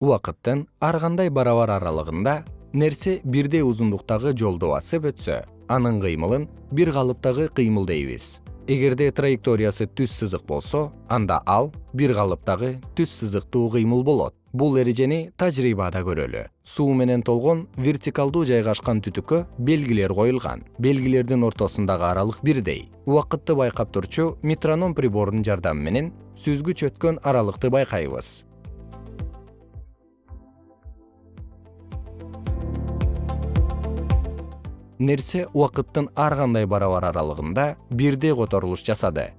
убакыттын ар кандай барабар аралыгында нерсе бирдей узундуктагы жолду басып өтсө анын кыймылын бир калыптагы кыймыл дейбиз эгерде траекториясы түз сызык болсо анда ал бир калыптагы түз сызыктуу кыймыл болот. Бул эрежени тажрыйбада көрөлү. Суу менен толгон вертикалдуу жайгашкан түтүккө белгилер коюлган. Белгилердин ортосундагы аралык бирдей. Убакытты байкап турчу метроном приборунун жардамы менен сүзгүч өткөн аралыкты байкайбыз нерсе убакыттын ар кандай барабар аралыгында бирдей которулуш жасады